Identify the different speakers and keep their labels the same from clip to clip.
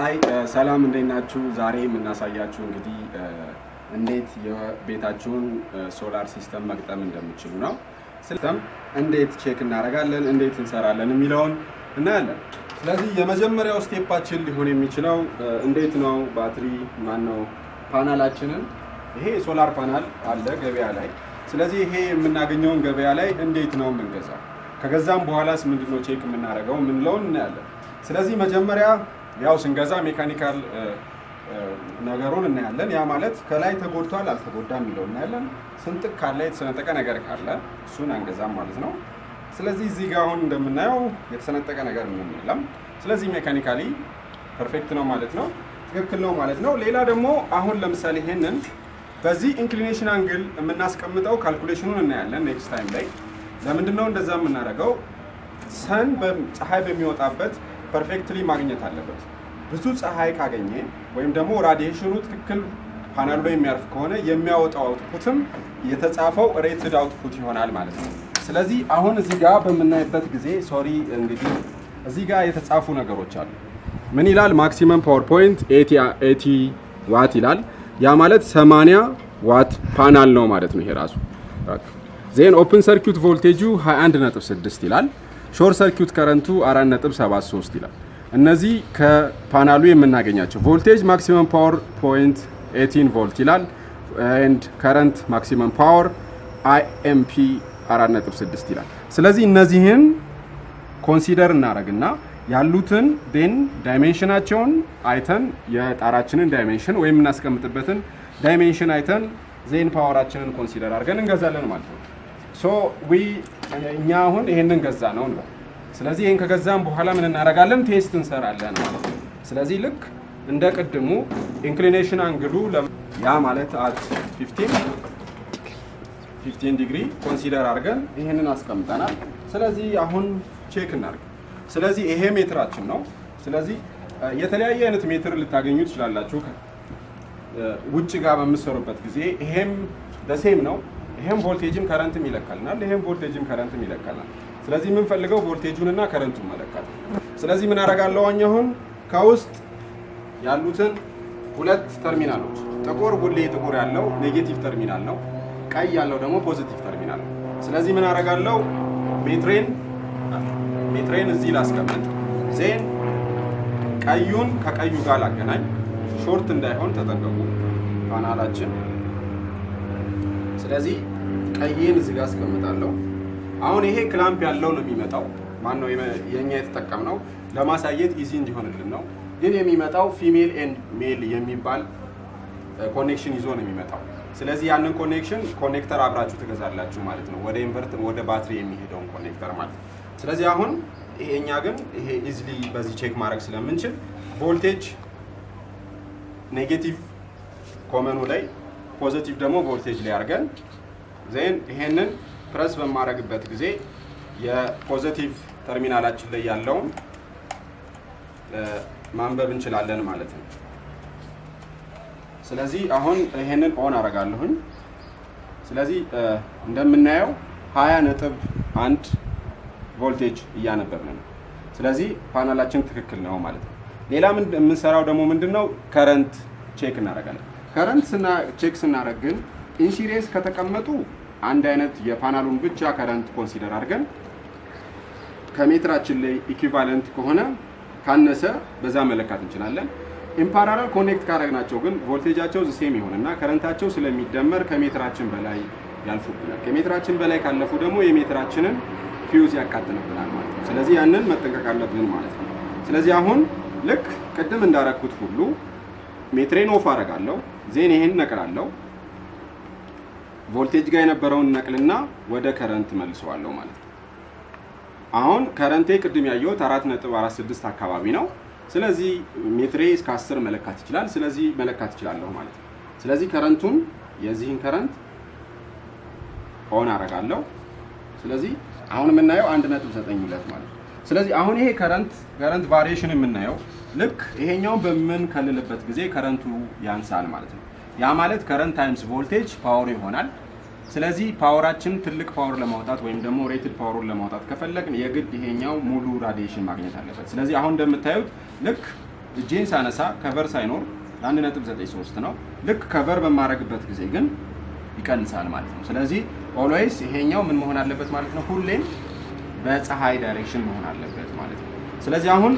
Speaker 1: አይ ሰላም እንዴት ናችሁ? ዛሬ የምናሳያችሁ እንግዲህ እንዴት የቤታችሁን solar system መግጠም እንደምትችሉ ነው። system እንዴት check እናደርጋለን፣ እንዴት እንሰራለን የሚለውን እናያለን። ስለዚህ የመጀመሪያው step ኣችን ሊሆን የሚችለው እንዴት ነው ባትሪ ማን ነው ፓናላችንን ይሄ solar panel አለ ገበያ ላይ። ስለዚህ ይሄ የምናገኘውን ገበያ ላይ እንዴት ነው የምንገዛው፣ ከገዛም በኋላስ ምንድነው check የምናደርገው የምንለውን እናያለን። ስለዚህ መጀመሪያ ያው ስንገዛ mechanical ነገሩን እናያለን። ያ ማለት ከላይ ተጎድቷል አልተጎዳም የሚለው እናያለን። ስንጥቅ ካለ የተሰነጠቀ ነገር ካለ እሱን አንገዛም ማለት ነው። ስለዚህ እዚህ ጋር አሁን እንደምናየው የተሰነጠቀ ነገር ምንም የለም። ስለዚህ mechanically perfect ነው ማለት ነው፣ ትክክል ነው ማለት ነው። ሌላ ደግሞ አሁን ለምሳሌ ይሄንን በዚህ inclination angle የምናስቀምጠው calculation ኑን እናያለን next time ላይ። ለምንድን ነው እንደዛ የምናደርገው? sun ፀሐይ በሚወጣበት perfectly ማግኘት አለበት። ብዙ ፀሐይ ካገኘ ወይም ደግሞ radiation ኑ ትክክል ፓናሉ ላይ የሚያርፍ ከሆነ የሚያወጣው output ም የተጻፈው rated output ይሆናል ማለት ነው። ስለዚህ አሁን እዚህ ጋር በምናይበት ጊዜ sorry እንግዲህ እዚህ ጋር የተጻፉ ነገሮች አሉ። ምን ይላል? maximum power point eighty watt ይላል። ያ ማለት 80 watt panel ነው ማለት ነው ይሄ ራሱ። then open circuit voltage ኡ 21.6 ይላል። short circuit current ኡ 4.73 ይላል። እነዚህ ከፓናሉ የምናገኛቸው voltage maximum power point 18 volt ይላል። and current maximum power Imp 4.6 ይላል። ስለዚህ እነዚህን consider እናደርግና ያሉትን then dimension ኣቸውን አይተን የጣራችንን dimension ወይም የምናስቀምጥበትን dimension አይተን then power ኣችንን consider አድርገን እንገዛለን ማለት ነው። so we እኛ አሁን ይሄንን ገዛን ነው ነው። ስለዚህ ይሄን ከገዛም በኋላ ምን እናደርጋለን? test እንሰራለን ማለት ነው። ስለዚህ ልክ እንደ ቅድሙ inclination angle ኡ ያ ማለት at 15 15 degree consider አድርገን ይሄንን አስቀምጠናል። ስለዚህ አሁን check እናድርግ። ስለዚህ ይሄ ሜትራችን ነው። ስለዚህ የተለያየ አይነት ሜትር ልታገኙ ትችላላችሁ ውጭ ጋር በምትሰሩበት ጊዜ ይሄም ደሴም ነው። ይሄም voltage ም current ም ይለካልናል። ይሄም voltage ም current ም ይለካልናል። ስለዚህ የምንፈልገው voltage ኡንና current ኡን መለካት። ስለዚህ ምን አደርጋለሁ አሁን ከውስጥ ያሉትን ሁለት ተርሚናሎች ጥቁር ሁሌ ጥቁር ያለው negative terminal ነው። ቀይ ያለው ደግሞ positive terminal ነው። ስለዚህ ምን አደርጋለሁ meter ኤን meter ኤን እዚህ ላስቀምጥ። then ቀዩን ከቀዩ ጋር ላገናኝ። short እንዳይሆን ተጠንቀቁ ፓናላችን። ስለዚህ ቀይን እዚህ ጋር አስቀምጣለሁ። አሁን ይሄ clamp ያለው ነው የሚመጣው። ማነው የኛ የተጠቀምነው ለማሳየት easy እንዲሆንልን ነው። ግን የሚመጣው female and male የሚባል connection ይዞ ነው የሚመጣው። ስለዚህ ያንን connection connector አብራችሁ ትገዛላችሁ ማለት ነው፣ ወደ inverter ወደ ባትሪ የሚሄደውን connector ማለት ነው። ስለዚህ አሁን ይሄኛ ግን ይሄ easily በዚህ check ማድረግ ስለምንችል voltage negative common ኡ ላይ positive ደግሞ ቮልቴጅ ላይ አድርገን then ይሄንን ፕረስ በማድረግበት ጊዜ የ positive terminal ኣችን ላይ ያለውን ማንበብ እንችላለን ማለት ነው። ስለዚህ አሁን ይሄንን on አደርጋለሁኝ። ስለዚህ እንደምናየው ሀያ ነጥብ አንድ ቮልቴጅ እያነበብን ነው። ስለዚህ ፓናላችን ትክክል ነው ማለት ነው። ሌላ የምንሰራው ደግሞ ምንድን ነው? current check እናደርጋለን። current check ስናደርግ ግን in series ከተቀመጡ አንድ አይነት የፓናሉን ብቻ current consider አድርገን ከሜትራችን ላይ equivalent ከሆነ ካነሰ በዛ መለካት እንችላለን። in parallel connect ካደረግናቸው ግን voltage ኣቸው same ይሆንና current ኣቸው ስለሚደመር ከሜትራችን በላይ ያልፉብናል። ከሜትራችን በላይ ካለፉ ደግሞ የ meter ኣችንን fuse ያቃጥልብናል ማለት ነው። ስለዚህ ያንን መጠንቀቅ አለብን ማለት ነው። ስለዚህ አሁን ልክ ቅድም እንዳረግኩት ሁሉ meter ኤን off አደርጋለሁ። then ይሄን ነቅላለሁ። ቮልቴጅ ጋር የነበረውን ነቅልና ወደ current መልሰዋለሁ ማለት ነው። አሁን current ኤ ቅድም ያየሁት 4.46 አካባቢ ነው። ስለዚህ ሜትሬ እስከ 10 መለካት ይችላል። ስለዚህ መለካት ይችላለሁ ማለት ነው። ስለዚህ current ኡን የዚህን current on አደርጋለሁ። ስለዚህ አሁን የምናየው 1.92 ማለት ነው። ስለዚህ አሁን ይሄ current current variation የምናየው ልክ ይሄኛውን በምንከልልበት ጊዜ current ኡ ያንሳል ማለት ነው። ያ ማለት current times voltage power ይሆናል። ስለዚህ power ኣችን ትልቅ power ለማውጣት ወይም ደግሞ rated power ኡን ለማውጣት ከፈለግን የግድ ይሄኛው ሙሉ radiation ማግኘት አለበት። ስለዚህ አሁን እንደምታዩት ልክ እጄን ሳነሳ cover ሳይኖር 1.93 ነው። ልክ cover በማድረግበት ጊዜ ግን ይቀንሳል ማለት ነው። ስለዚህ always ይሄኛው ምን መሆን አለበት ማለት ነው? ሁሌም በፀሐይ direction መሆን አለበት ማለት ነው። ስለዚህ አሁን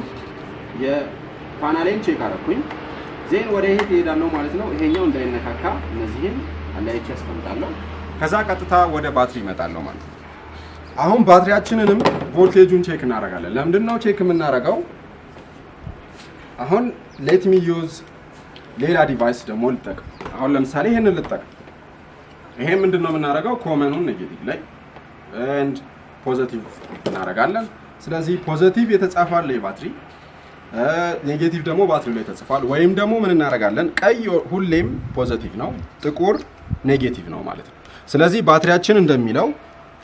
Speaker 1: የ panel ኤን check አረኩኝ then ወደ ይሄ ትሄዳለሁ ማለት ነው። ይሄኛው እንዳይነካካ እነዚህን አለያይቼ አስቀምጣለሁ። ከዛ ቀጥታ ወደ ባትሪ ይመጣለሁ ማለት ነው። አሁን ባትሪያችንንም voltage ኡን check እናደርጋለን። ለምንድን ነው check የምናደርገው? አሁን let me use ሌላ device ደግሞ ልጠቅም። አሁን ለምሳሌ ይህንን ልጠቅም። ይሄ ምንድን ነው የምናደርገው? common ኡን negative ላይ positive እናደርጋለን። ስለዚህ positive የተጻፈ አለ የባትሪ negative ደግሞ ባትሪ ላይ ተጽፏል። ወይም ደግሞ ምን እናደርጋለን? ቀይ ሁሌም positive ነው፣ ጥቁር negative ነው ማለት ነው። ስለዚህ ባትሪያችን እንደሚለው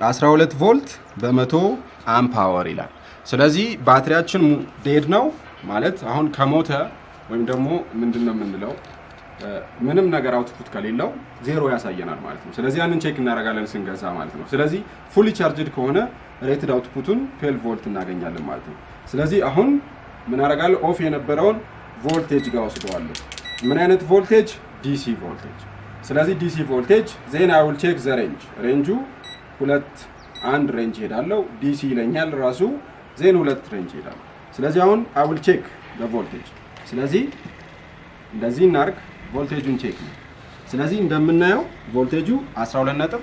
Speaker 1: 12 volt በመቶ ampere hour ይላል። ስለዚህ ባትሪያችን dead ነው ማለት አሁን ከሞተ ወይም ደግሞ ምንድን ነው የምንለው ምንም ነገር output ከሌለው ዜሮ ያሳየናል ማለት ነው። ስለዚህ ያንን check እናደርጋለን ስንገዛ ማለት ነው። ስለዚህ fully charged ከሆነ rated output ኡን 12 volt እናገኛለን ማለት ነው። ስለዚህ አሁን ምን አደርጋለሁ? off የነበረውን ቮልቴጅ ጋር ወስደዋለሁ። ምን አይነት voltage? DC voltage። ስለዚህ DC voltage then I check the range range ኡ ሁለት አንድ range ሄዳለው DC ይለኛል ራሱ then ሁለት range ሄዳለሁ። ስለዚህ አሁን I check በ voltage ስለዚህ እንደዚህ እናርግ voltage ኡን check ነው። ስለዚህ እንደምናየው ቮልቴጁ 12 ነጥብ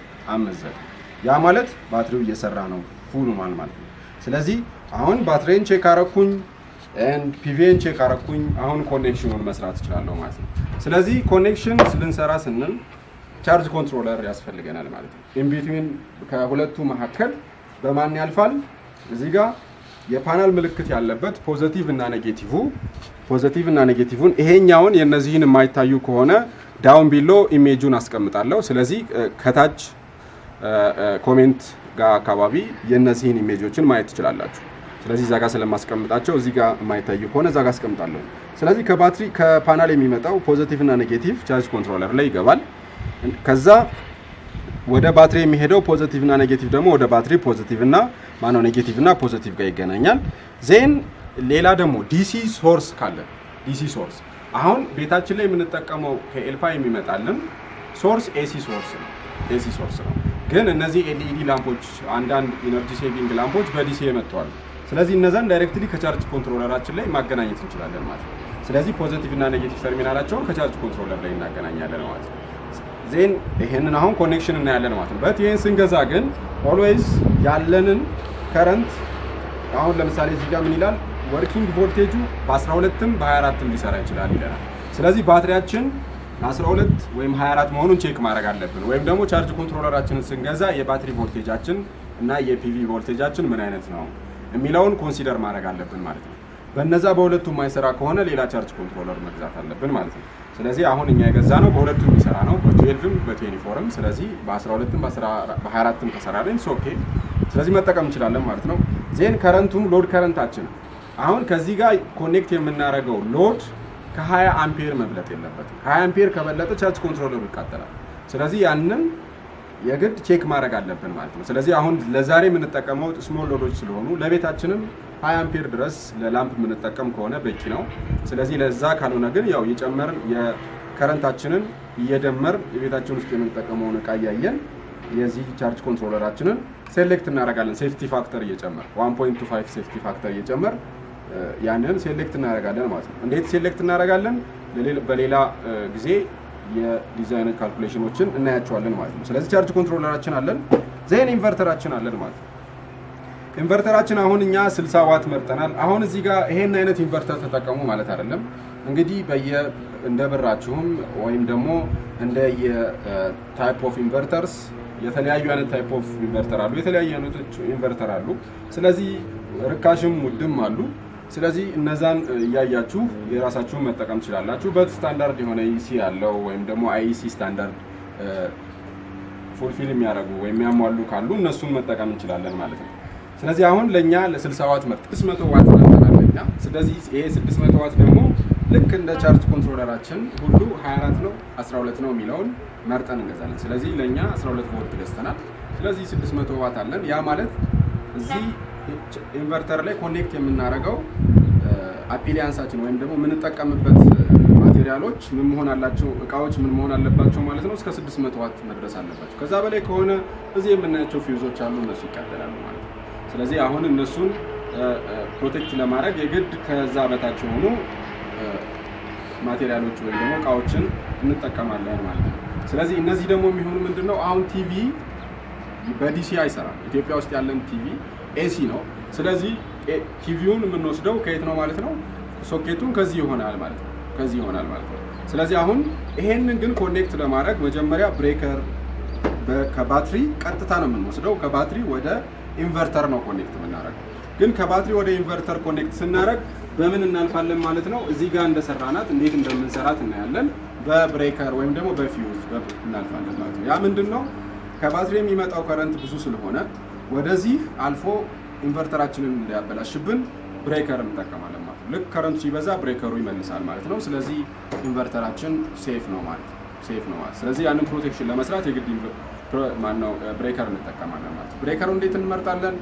Speaker 1: ዘጠኝ ያ ማለት ባትሪው እየሰራ ነው full ማለት ነው። ስለዚህ አሁን ባትሪን check አረኩኝ PV ን check አረኩኝ። አሁን connection ኡን መስራት እችላለሁ ማለት ነው። ስለዚህ connection ልንሰራ ስንል charge controller ያስፈልገናል ማለት ነው። in between ከሁለቱ መካከል በማን ያልፋል? እዚህ ጋር የፓናል ምልክት ያለበት positive እና negative positive እና negative ን ይሄኛውን የነዚህን የማይታዩ ከሆነ down below image ኡን አስቀምጣለሁ። ስለዚህ ከታች comment ጋር አካባቢ የነዚህን image ኦችን ማየት ትችላላችሁ። ስለዚህ እዛ ጋር ስለማስቀምጣቸው እዚህ ጋር የማይታዩ ከሆነ እዛ ጋር አስቀምጣለሁ። ስለዚህ ከባትሪ ከፓናል የሚመጣው positive እና negative charge controller ላይ ይገባል። ከዛ ወደ ባትሪ የሚሄደው positive እና negative ደግሞ ወደ ባትሪ positive እና ማነው negative እና positive ጋር ይገናኛል። then ሌላ ደግሞ DC source ካለ DC source አሁን ቤታችን ላይ የምንጠቀመው ከኤልፓ የሚመጣልን source AC source ነው። AC source ነው። ግን እነዚህ LED lamp ኦች አንዳንድ energy saving lamp ኦች በ DC መጥተዋል። ስለዚህ እነዛን directly ከ charge controller ኣችን ላይ ማገናኘት እንችላለን ማለት ነው። ስለዚህ positive እና negative terminal ኣቸውን ከ charge controller ላይ እናገናኛለን ማለት ነው። then ይሄንን አሁን connection እናያለን ማለት ነው። but ይሄን ስንገዛ ግን always ያለንን current አሁን ለምሳሌ እዚህ ጋር ምን ይላል? working voltage ኡ በ12ም በ24ም ሊሰራ ይችላል ይለናል። ስለዚህ ባትሪያችን 12 ወይም 24 መሆኑን check ማድረግ አለብን። ወይም ደግሞ charge controller ኣችንን ስንገዛ የባትሪ ቮልቴጃችን እና የ PV voltage ኣችን ምን አይነት ነው የሚለውን consider ማድረግ አለብን ማለት ነው። በነዛ በሁለቱ የማይሰራ ከሆነ ሌላ charge controller መግዛት አለብን ማለት ነው። ስለዚህ አሁን እኛ የገዛነው በሁለቱም የሚሰራ ነው፣ በ12ም በ24ም። ስለዚህ በ12ም በ24ም ከሰራልን okay። ስለዚህ መጠቀም እንችላለን ማለት ነው። then current ኡም load current ኣችን አሁን ከዚህ ጋር connect የምናደርገው load ከ20 አምፔር መብለጥ የለበትም። ከ20 አምፔር ከበለጠ charge controller ኡ ይቃጠላል። ስለዚህ ያንን የግድ check ማድረግ አለብን ማለት ነው። ስለዚህ አሁን ለዛሬ የምንጠቀመው small load ኦች ስለሆኑ ለቤታችንም 20 አምፔር ድረስ ለ lamp የምንጠቀም ከሆነ በቂ ነው። ስለዚህ ለዛ ካልሆነ ግን ያው እየጨመርን የ current ኣችንን እየደመርን የቤታችን ውስጥ የምንጠቀመውን እቃ እያየን የዚህ charge controller ኣችንን select እናደርጋለን። safety factor እየጨመርን 1.25 safety factor እየጨመርን ያንን select እናደርጋለን ማለት ነው። እንዴት select እናደርጋለን? በሌላ ጊዜ የ design calculation ኦችን እናያቸዋለን ማለት ነው። ስለዚህ charge controller ኣችን አለን፣ then inverter ኣችን አለን ማለት ነው። inverter ኣችን አሁን እኛ 60 ዋት መርጠናል። አሁን እዚህ ጋር ይሄን አይነት inverter ተጠቀሙ ማለት አይደለም። እንግዲህ በየ እንደ ብራችሁም ወይም ደግሞ እንደ የ type of inverters የተለያዩ አይነት type of inverter አሉ፣ የተለያዩ አይነቶች inverter አሉ። ስለዚህ ርካሽም ውድም አሉ። ስለዚህ እነዛን እያያችሁ የራሳችሁን መጠቀም ትችላላችሁ። but standard የሆነ EC ያለው ወይም ደግሞ IEC standard fulfill የሚያደርጉ ወይም የሚያሟሉ ካሉ እነሱን መጠቀም እንችላለን ማለት ነው። ስለዚህ አሁን ለእኛ ለ60 ዋት መርጥ 600 ዋት መርጠናል ስለዚህ ይሄ 600 ዋት ደግሞ ልክ እንደ charge controller ኣችን ሁሉ 24 ነው 12 ነው የሚለውን መርጠን እንገዛለን። ስለዚህ ለእኛ 12 ቮልት ገዝተናል። ስለዚህ 600 ዋት አለን። ያ ማለት እዚህ inverter ላይ connect የምናደርገው appliance ኣችን ወይም ደግሞ የምንጠቀምበት material ኦች ምን መሆን አለባቸው፣ እቃዎች ምን መሆን አለባቸው ማለት ነው። እስከ 600 ዋት መድረስ አለባቸው። ከዛ በላይ ከሆነ እዚህ የምናያቸው ፊውዞች አሉ፣ እነሱ ይቃጠላሉ ማለት ነው። ስለዚህ አሁን እነሱን protect ለማድረግ የግድ ከዛ በታች የሆኑ material ኦች ወይም ደግሞ እቃዎችን እንጠቀማለን ማለት ነው። ስለዚህ እነዚህ ደግሞ የሚሆኑ ምንድን ነው አሁን TV በ DC አይሰራም። ኢትዮጵያ ውስጥ ያለን TV AC ነው። ስለዚህ ቲቪውን የምንወስደው ከየት ነው ማለት ነው? ሶኬቱን ከዚህ ይሆናል ማለት ነው። ከዚህ ይሆናል ማለት ነው። ስለዚህ አሁን ይሄንን ግን connect ለማድረግ መጀመሪያ breaker ከባትሪ ቀጥታ ነው የምንወስደው። ከባትሪ ወደ inverter ነው connect የምናደርገው። ግን ከባትሪ ወደ inverter connect ስናደርግ በምን እናልፋለን ማለት ነው? እዚህ ጋር እንደሰራናት እንዴት እንደምንሰራት እናያለን። በ breaker ወይም ደግሞ በፊውዝ እናልፋለን ማለት ነው። ያ ምንድን ነው? ከባትሪ የሚመጣው current ብዙ ስለሆነ ወደዚህ አልፎ inverter ኣችንን እንዳያበላሽብን breaker እንጠቀማለን ማለት ነው። ልክ current ኡ ሲበዛ breaker ኡ ይመልሳል ማለት ነው። ስለዚህ inverter ኣችን safe ነው ማለት ነው። safe ነው ማለት ስለዚህ ያንን protection ለመስራት የግድ ማነው breaker እንጠቀማለን ማለት ነው። breaker ኡ እንዴት እንመርጣለን?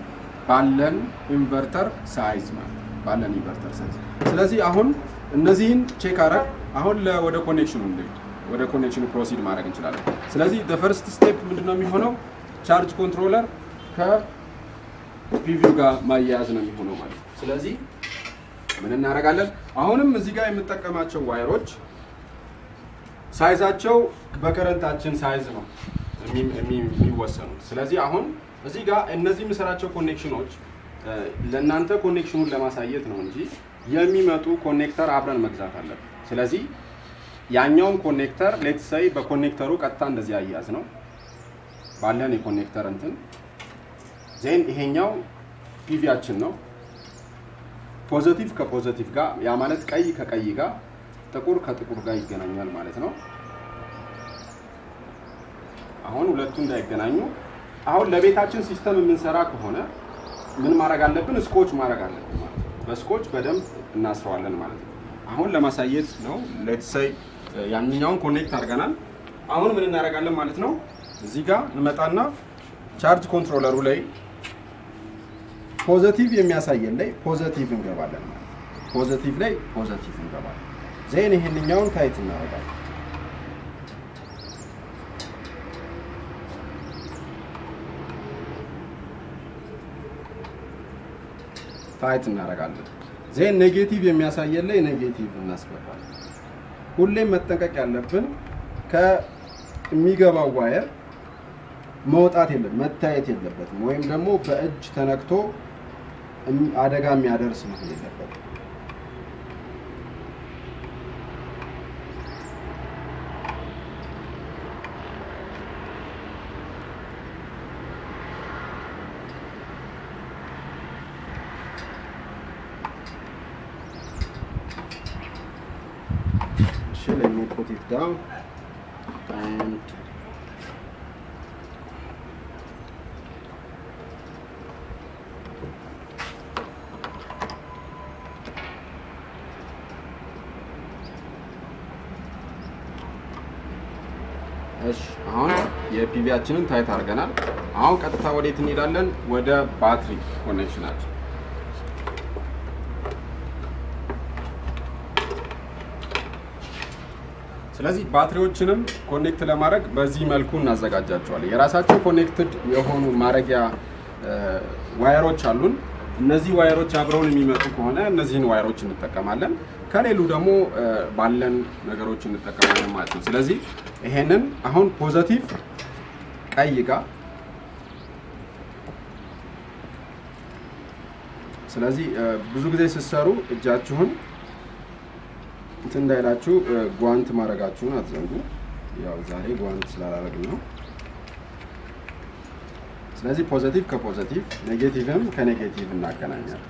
Speaker 1: ባለን inverter size ማለት ባለን inverter size። ስለዚህ አሁን እነዚህን check አረግን አሁን ወደ connection ኡ ወደ connection ኡ proceed ማድረግ እንችላለን። ስለዚህ first step ምንድነው የሚሆነው? charge controller ከ PV ው ጋር ማያያዝ ነው የሚሆነው ማለት ነው። ስለዚህ ምን እናደርጋለን? አሁንም እዚህ ጋር የምጠቀማቸው ዋይሮች ሳይዛቸው በከረንታችን ሳይዝ ነው የሚወሰኑት። ስለዚህ አሁን እዚህ ጋር እነዚህ የምሰራቸው connection ኦች ለእናንተ connection ኡን ለማሳየት ነው እንጂ የሚመጡ connector አብረን መግዛት አለብን። ስለዚህ ያኛውን connector let's say በ connector ኡ ቀጥታ እንደዚህ አያያዝ ነው ባለን የ connector እንትን then ይሄኛው PV ያችን ነው። positive ከ positive ጋር ያ ማለት ቀይ ከቀይ ጋር ጥቁር ከጥቁር ጋር ይገናኛል ማለት ነው። አሁን ሁለቱ እንዳይገናኙ አሁን ለቤታችን system የምንሰራ ከሆነ ምን ማድረግ አለብን? scotch ማድረግ አለብን ማለት ነው። በ scotch በደንብ እናስረዋለን ማለት ነው። አሁን ለማሳየት ነው። let's say ያንኛውን connect አድርገናል። አሁን ምን እናደርጋለን ማለት ነው። እዚህ ጋር እንመጣና charge controller ኡ ላይ positive የሚያሳየን ላይ positive እናገባለን ማለት positive ላይ positive እናገባለን። then ይሄንኛውን tight እናደርጋለን። tight እናደርጋለን። then negative የሚያሳየን ላይ negative እናስገባለን። ሁሌም መጠንቀቅ ያለብን ከሚገባው ዋየር መውጣት የለም መታየት የለበትም። ወይም ደግሞ በእጅ ተነክቶ አደጋ የሚያደርስ መሆን የለበትም። የ PV ያችንን tight አድርገናል። አሁን ቀጥታ ወዴት እንሄዳለን? ወደ ባትሪ connection ኣችን ስለዚህ ባትሪዎችንም connect ለማድረግ በዚህ መልኩ እናዘጋጃቸዋለን። የራሳቸው connected የሆኑ ማድረጊያ wire ኦች አሉን። እነዚህ wire ኦች አብረውን የሚመጡ ከሆነ እነዚህን wire ኦች እንጠቀማለን። ከሌሉ ደግሞ ባለን ነገሮች እንጠቀማለን ማለት ነው። ስለዚህ ይሄንን አሁን positive ቀይ ጋር ስለዚህ ብዙ ጊዜ ስትሰሩ እጃችሁን እንትን እንዳይላችሁ ጓንት ማድረጋችሁን አትዘንጉ። ያው ዛሬ ጓንት ስላላረግን ነው። ስለዚህ positive ከ positive negative ም ከ negative እናገናኛለን።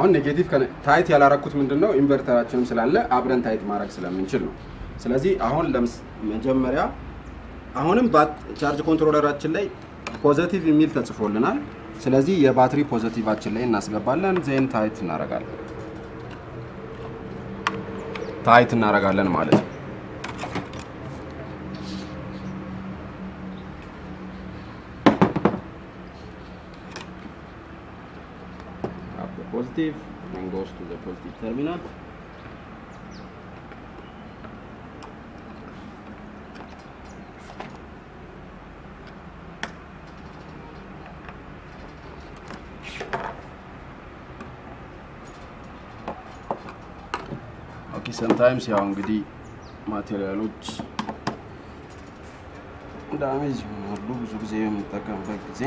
Speaker 1: አሁን negative tight ያላረኩት ምንድን ነው inverter ኣችንም ስላለ አብረን tight ማድረግ ስለምንችል ነው። ስለዚህ አሁን መጀመሪያ አሁንም charge controller ኣችን ላይ positive የሚል ተጽፎልናል። ስለዚህ የባትሪ positive ኣችን ላይ እናስገባለን። then tight እናደርጋለን። tight እናደርጋለን ማለት ነው።
Speaker 2: positive and goes to the positive terminal. okay sometimes ያው እንግዲህ material ኦች damage ይሆናሉ ብዙ ጊዜ የምንጠቀምበት ጊዜ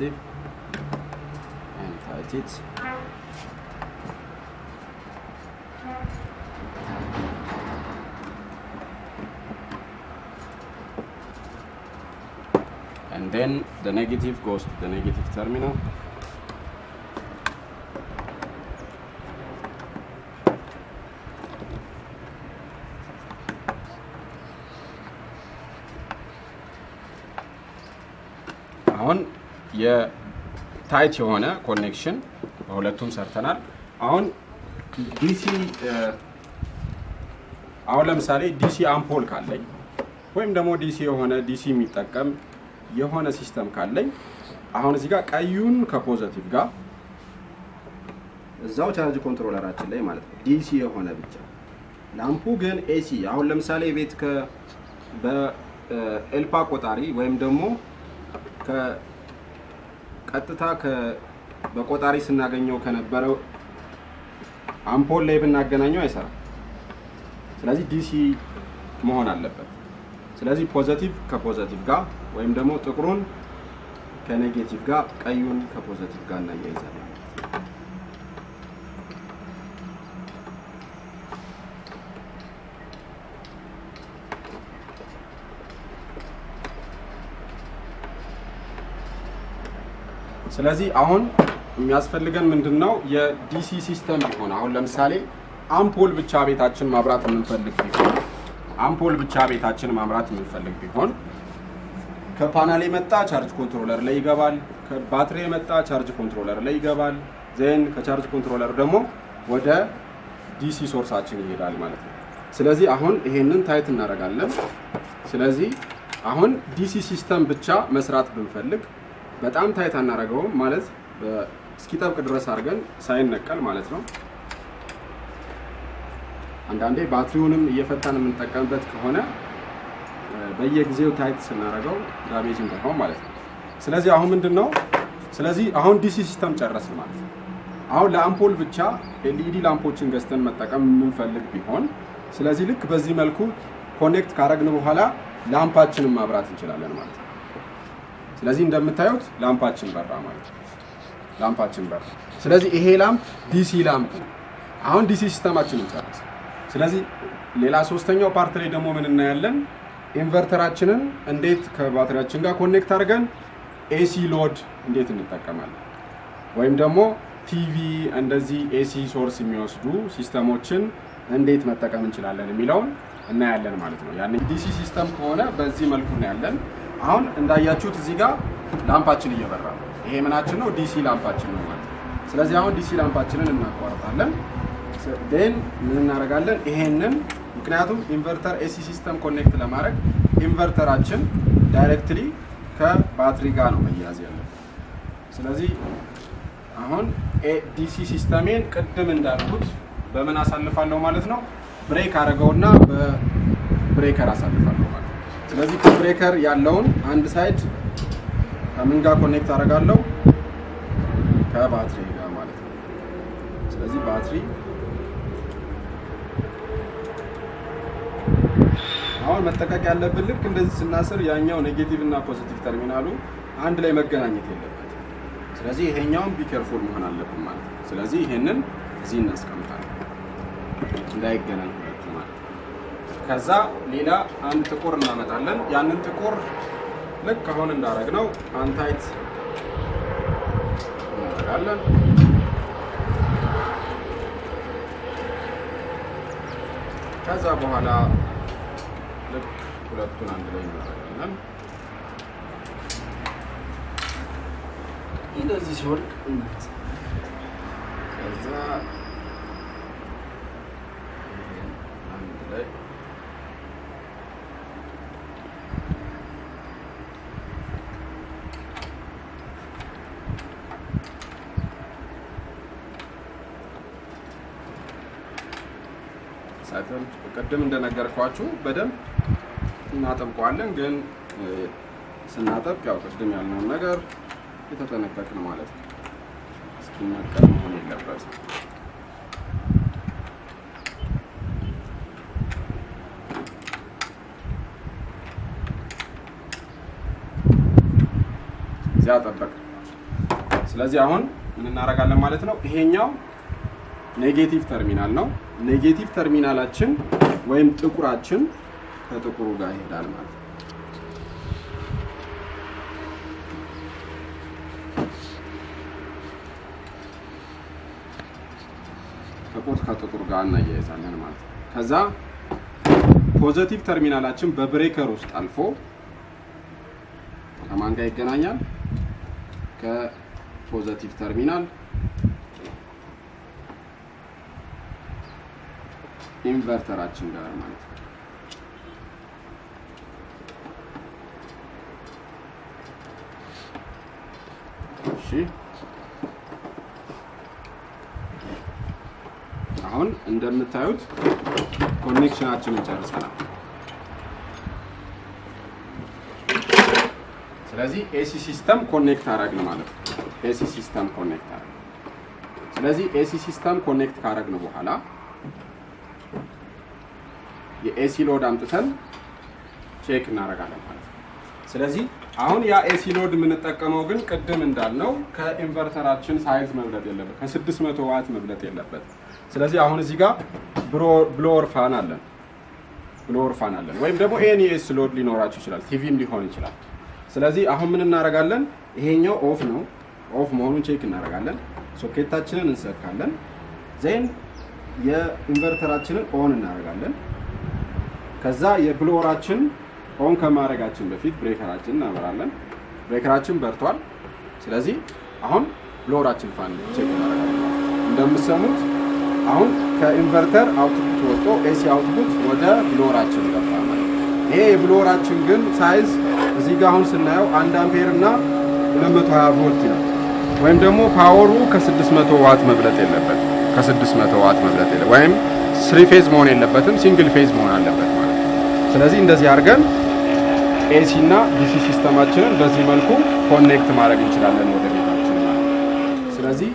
Speaker 2: positive and tight it. And then the negative goes to the negative terminal
Speaker 1: የ tight የሆነ connection በሁለቱም ሰርተናል። አሁን DC አሁን ለምሳሌ DC አምፖል ካለኝ ወይም ደግሞ DC የሆነ DC የሚጠቀም የሆነ system ካለኝ አሁን እዚህ ጋር ቀዩን ከ positive ጋር
Speaker 2: እዛው charge controller ኣችን ላይ ማለት ነው DC የሆነ ብቻ lamp ኡ ግን AC አሁን ለምሳሌ ቤት በኤልፓ ቆጣሪ ወይም ደግሞ ቀጥታ በቆጣሪ ስናገኘው ከነበረው አምፖል ላይ ብናገናኘው አይሰራም። ስለዚህ DC መሆን አለበት። ስለዚህ positive ከ positive ጋር ወይም ደግሞ ጥቁሩን ከ negative ጋር ቀዩን ከ positive ጋር እናያይዛለን።
Speaker 1: ስለዚህ አሁን የሚያስፈልገን ምንድን ነው? የ DC system ቢሆን አሁን ለምሳሌ አምፖል ብቻ ቤታችን ማብራት የምንፈልግ ቢሆን አምፖል ብቻ ቤታችን ማብራት የምንፈልግ ቢሆን ከፓናል የመጣ charge controller ላይ ይገባል። ከባትሪ የመጣ charge controller ላይ ይገባል። then ከ charge controller ደግሞ ወደ DC source ኣችን ይሄዳል ማለት ነው። ስለዚህ አሁን ይሄንን tight እናደርጋለን። ስለዚህ አሁን DC system ብቻ መስራት ብንፈልግ በጣም tight አናደርገውም ማለት እስኪጠብቅ ድረስ አድርገን ሳይነቀል ማለት ነው። አንዳንዴ ባትሪውንም እየፈታን የምንጠቀምበት ከሆነ በየጊዜው tight ስናደርገው damage እንዳይሆን ማለት ነው። ስለዚህ አሁን ምንድን ነው? ስለዚህ አሁን DC system ጨረስን ማለት ነው። አሁን ለአምፖል ብቻ LED lamp ኦችን ገዝተን መጠቀም የምንፈልግ ቢሆን ስለዚህ ልክ በዚህ መልኩ connect ካረግን በኋላ lamp ኣችንን ማብራት እንችላለን ማለት ነው። ስለዚህ እንደምታዩት lamp ኣችን በራ ማለት ነው። lamp ኣችን በራ። ስለዚህ ይሄ lamp DC lamp ነው። አሁን DC system ኣችንን ጨረስን። ስለዚህ ሌላ ሶስተኛው part ላይ ደግሞ ምን እናያለን? inverter ኣችንን እንዴት ከባትሪያችን ጋር connect አድርገን AC load እንዴት እንጠቀማለን ወይም ደግሞ ቲቪ እንደዚህ AC source የሚወስዱ system ኦችን እንዴት መጠቀም እንችላለን የሚለውን እናያለን ማለት ነው። ያን DC system ከሆነ በዚህ መልኩ እናያለን። አሁን እንዳያችሁት እዚህ ጋር lamp ኣችን እየበራ ነው። ይሄ ምናችን ነው? DC lamp ኣችን ነው ማለት ስለዚህ አሁን DC lamp ኣችንን እናቋርጣለን። ን ምን እናደርጋለን? ይሄንን ምክንያቱም inverter AC system connect ለማድረግ inverter ኣችን directly ከባትሪ ጋር ነው መያዝ ያለብን። ስለዚህ አሁን DC system ኤን ቅድም እንዳልኩት በምን አሳልፋለሁ ማለት ነው? break አደረገውና በ breaker አሳልፋለሁ ማለት ስለዚህ ከ breaker ያለውን አንድ side ከምን ጋር connect አደርጋለሁ? ከባትሪ ጋር ማለት ነው። ስለዚህ ባትሪ አሁን መጠንቀቅ ያለብን ልክ እንደዚህ ስናስር ያኛው negative እና positive terminal ኡ አንድ ላይ መገናኘት የለበትም። ስለዚህ ይሄኛውን be careful መሆን አለብን ማለት ነው። ስለዚህ ይሄንን እዚህ እናስቀምጣለን እንዳይገናኝ ከዛ ሌላ አንድ ጥቁር እናመጣለን። ያንን ጥቁር ልክ አሁን እንዳደረግነው untight እናደርጋለን። ከዛ በኋላ ልክ ሁለቱን አንድ ላይ እናደርጋለን።
Speaker 2: እንደዚህ እናነሳለን።
Speaker 1: ከዛ ይሄን አንድ ላይ ሳይተን ቅድም እንደነገርኳችሁ በደንብ እናጠብቀዋለን። ግን ስናጠብቅ ያው ቅድም ያልነውን ነገር የተጠነቀቅን ማለት ነው። እስኪነቀል መሆን የለበትም። እዚያ ጠበቅ። ስለዚህ አሁን ምን እናደርጋለን ማለት ነው። ይሄኛው negative terminal ነው። negative terminal ኣችን ወይም ጥቁራችን ከጥቁሩ ጋር ይሄዳል ማለት ነው። ጥቁር ከጥቁር ጋር እናያይዛለን ማለት ነው። ከዛ positive terminal ኣችን በ breaker ውስጥ አልፎ ከማን ጋር ይገናኛል? ከ positive terminal inverter ኣችን ጋር ማለት ነው። እሺ አሁን እንደምታዩት connection ኣችንን ጨርሰናል። ስለዚህ AC system connect አረግን ማለት ነው። AC system connect አረግን። ስለዚህ AC system connect ካረግን በኋላ የ AC load አምጥተን check እናደርጋለን ማለት ነው። ስለዚህ አሁን ያ AC load የምንጠቀመው ግን ቅድም እንዳልነው ከ inverter ኣችን size መብለጥ የለበት፣ ከ600 ዋት መብለጥ የለበት። ስለዚህ አሁን እዚህ ጋር blower fan አለን blower fan አለን፣ ወይም ደግሞ any AC load ሊኖራችሁ ይችላል፣ ቲቪም ሊሆን ይችላል። ስለዚህ አሁን ምን እናደርጋለን? ይሄኛው off ነው። off መሆኑን check እናደርጋለን። ሶኬታችንን እንሰካለን። then የ inverter ኣችንን on እናደርጋለን። ከዛ የ blower ኣችን on ከማድረጋችን በፊት breaker ኣችን እናበራለን። breaker ኣችን በርቷል። ስለዚህ አሁን blower ኣችን fan check እናደርጋለን። አሁን ከ inverter output ወጥቶ AC output ወደ blower ኣችን ገባ ይሄ የ blower ኣችን ግን size እዚህ ጋር አሁን ስናየው አንድ አምፔር እና 220 ቮልት ነው። ወይም ደግሞ power ኡ ከ600 ዋት መብለጥ የለበት ከ600 ዋት መብለጥ የለ ወይም three phase መሆን የለበትም single phase መሆን አለበት ስለዚህ እንደዚህ አድርገን AC እና DC system ኣችንን በዚህ መልኩ connect ማድረግ እንችላለን ወደ ቤታችን ስለዚህ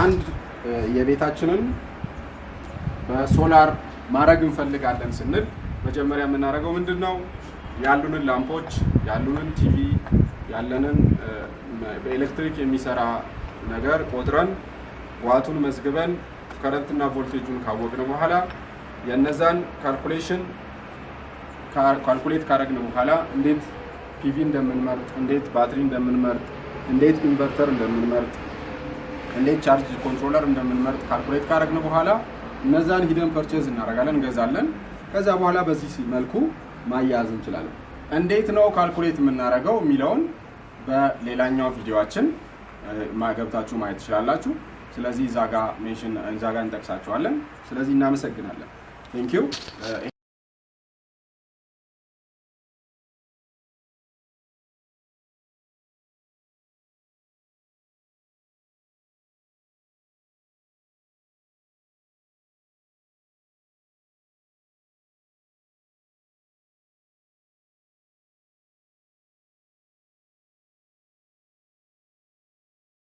Speaker 1: አንድ የቤታችንን በሶላር ማድረግ እንፈልጋለን ስንል መጀመሪያ የምናደርገው ምንድን ነው? ያሉንን ላምፖች፣ ያሉንን ቲቪ፣ ያለንን በኤሌክትሪክ የሚሰራ ነገር ቆጥረን ዋቱን መዝግበን current ና voltage ኡን ካወቅን በኋላ የነዛን calculation calculate ካደረግን በኋላ እንዴት PV እንደምንመርጥ፣ እንዴት ባትሪ እንደምንመርጥ፣ እንዴት inverter እንደምንመርጥ፣ እንዴት charge controller እንደምንመርጥ calculate ካደረግን በኋላ እነዛን ሂደን purchase እናደርጋለን፣ እንገዛለን። ከዛ በኋላ በዚህ መልኩ ማያያዝ እንችላለን። እንዴት ነው calculate የምናደርገው የሚለውን በሌላኛው ቪዲዮአችን ገብታችሁ ማየት ትችላላችሁ። ስለዚህ እዛ ጋ mention እንጠቅሳችኋለን። ስለዚህ እናመሰግናለን። thank you